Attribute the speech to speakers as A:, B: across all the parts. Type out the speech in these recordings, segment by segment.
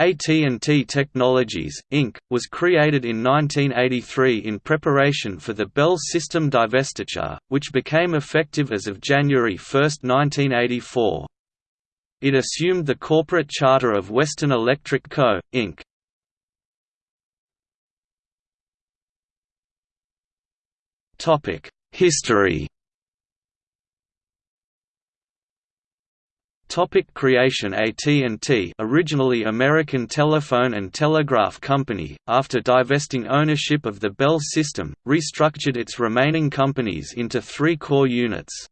A: AT&T Technologies, Inc., was created in 1983 in preparation for the Bell system divestiture, which became effective as of January 1, 1984. It assumed the corporate charter of Western Electric Co., Inc. History Topic creation AT&T originally American Telephone and Telegraph Company, after divesting ownership of the Bell system, restructured its remaining companies into three core units.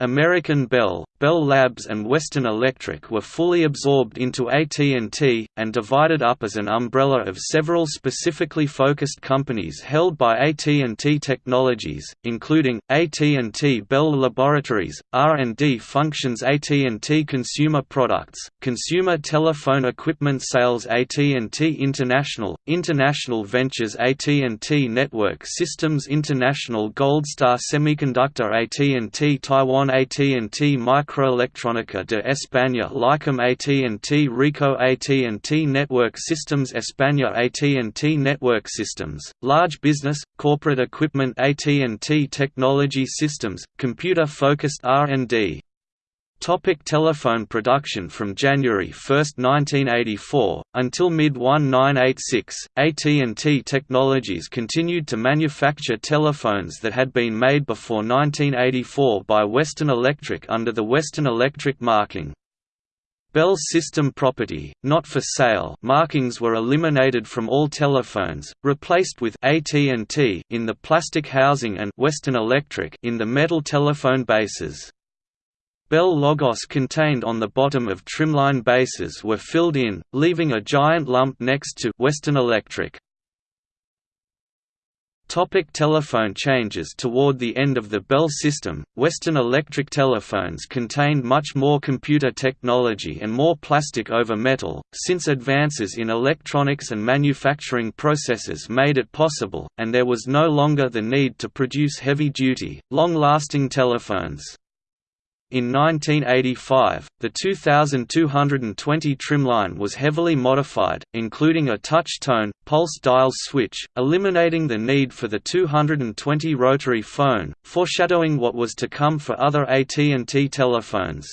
A: American Bell, Bell Labs and Western Electric were fully absorbed into AT&T, and divided up as an umbrella of several specifically focused companies held by AT&T Technologies, including, AT&T Bell Laboratories, R&D Functions AT&T Consumer Products, Consumer Telephone Equipment Sales AT&T International, International Ventures AT&T Network Systems International Goldstar Semiconductor AT&T Taiwan AT&T Micro Microelectrónica de España Lycom AT&T Ricoh AT&T Network Systems España AT&T Network Systems, Large Business, Corporate Equipment AT&T Technology Systems, Computer-focused R&D Topic telephone production From January 1, 1984, until mid-1986, AT&T Technologies continued to manufacture telephones that had been made before 1984 by Western Electric under the Western Electric marking. Bell System Property, not for sale markings were eliminated from all telephones, replaced with AT&T in the plastic housing and Western Electric in the metal telephone bases. Bell logos contained on the bottom of trimline bases were filled in, leaving a giant lump next to Western Electric. Topic telephone changes Toward the end of the Bell system, Western Electric telephones contained much more computer technology and more plastic over metal, since advances in electronics and manufacturing processes made it possible, and there was no longer the need to produce heavy-duty, long-lasting telephones. In 1985, the 2220 trimline was heavily modified, including a touch-tone, pulse dial switch, eliminating the need for the 220 rotary phone, foreshadowing what was to come for other AT&T telephones.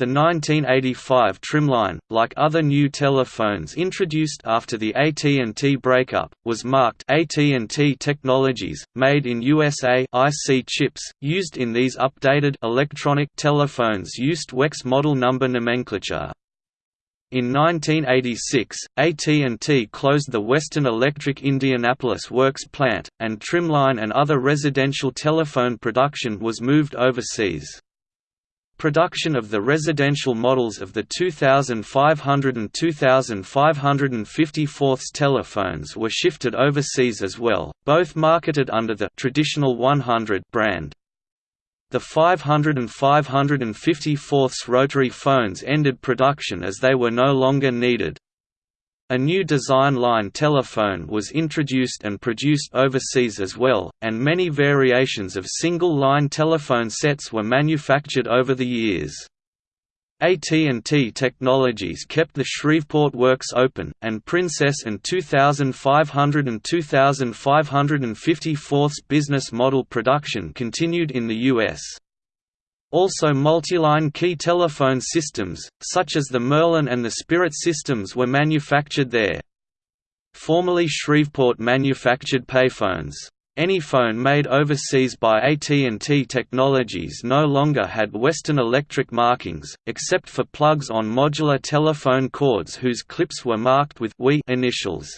A: The 1985 trimline, like other new telephones introduced after the AT&T breakup, was marked AT&T Technologies, made in USA IC chips, used in these updated electronic telephones used WEX model number nomenclature. In 1986, AT&T closed the Western Electric Indianapolis Works plant, and trimline and other residential telephone production was moved overseas. Production of the residential models of the 2500 and 2554 telephones were shifted overseas as well, both marketed under the traditional 100 brand. The 500 and 554 rotary phones ended production as they were no longer needed. A new design line telephone was introduced and produced overseas as well, and many variations of single-line telephone sets were manufactured over the years. AT&T Technologies kept the Shreveport Works open, and Princess and 2500 and 2554 business model production continued in the U.S. Also multiline key telephone systems, such as the Merlin and the Spirit systems were manufactured there. Formerly Shreveport manufactured payphones. Any phone made overseas by AT&T Technologies no longer had Western Electric markings, except for plugs on modular telephone cords whose clips were marked with WE initials.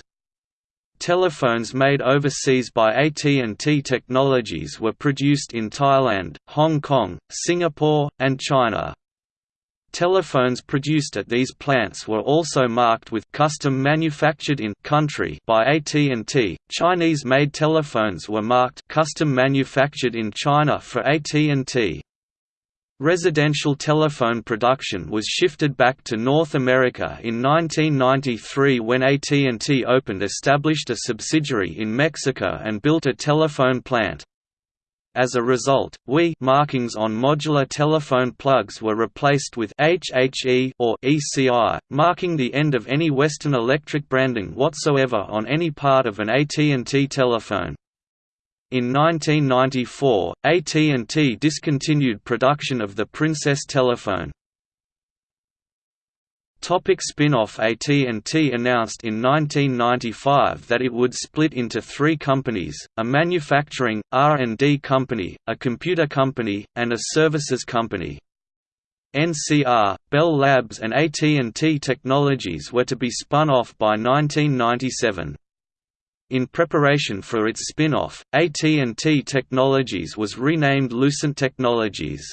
A: Telephones made overseas by AT&T Technologies were produced in Thailand, Hong Kong, Singapore, and China. Telephones produced at these plants were also marked with custom manufactured in country by AT&T. Chinese-made telephones were marked custom manufactured in China for AT&T. Residential telephone production was shifted back to North America in 1993 when AT&T opened established a subsidiary in Mexico and built a telephone plant. As a result, WE markings on modular telephone plugs were replaced with HHE or ECI, marking the end of any Western Electric branding whatsoever on any part of an AT&T telephone. In 1994, AT&T discontinued production of the Princess telephone. Topic spin-off AT&T announced in 1995 that it would split into three companies, a manufacturing, R&D company, a computer company, and a services company. NCR, Bell Labs and AT&T Technologies were to be spun off by 1997. In preparation for its spin-off, AT&T Technologies was renamed Lucent Technologies.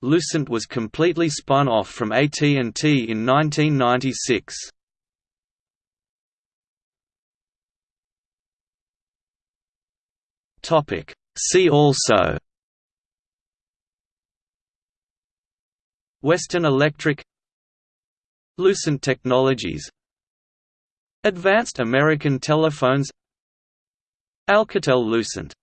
A: Lucent was completely spun off from AT&T in 1996. Topic See also Western Electric Lucent Technologies Advanced American Telephones Alcatel-Lucent